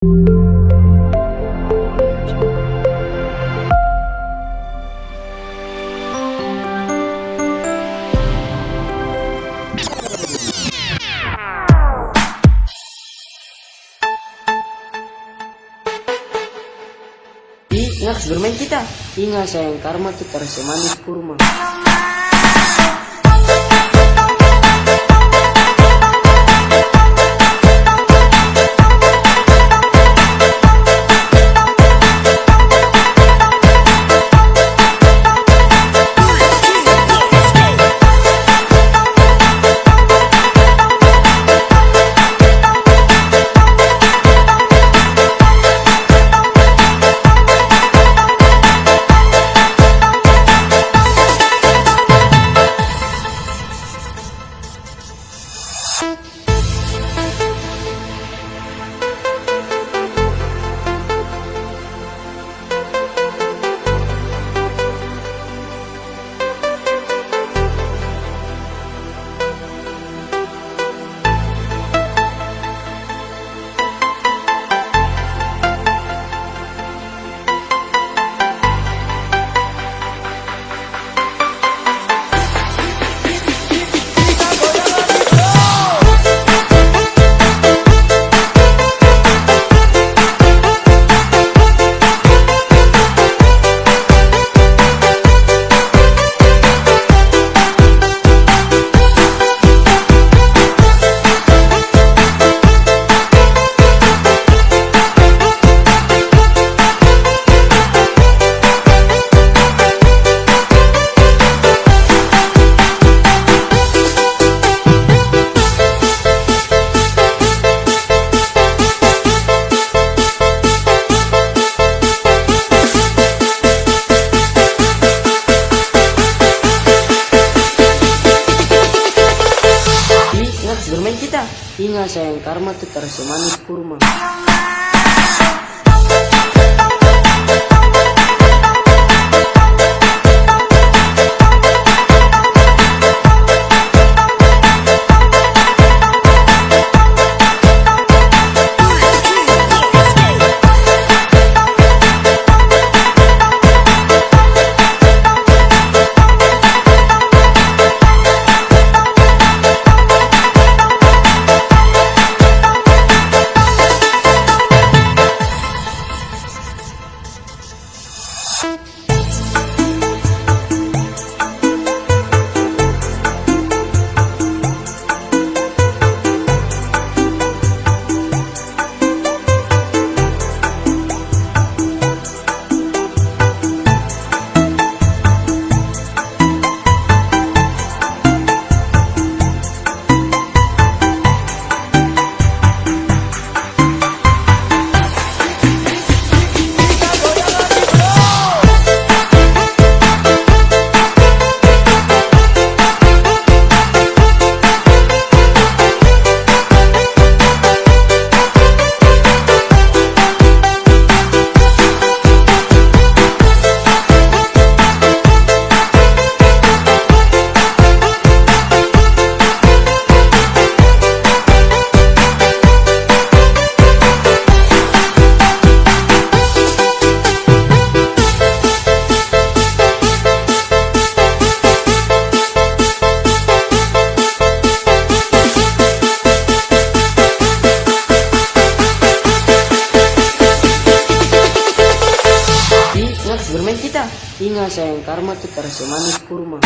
Ingat bermain kita. Ingat sayang karma terasa manis kurma. Ingat sayang karma tuh terasa manis kurma. Ingat sayang karma tuh terasa manis kurma.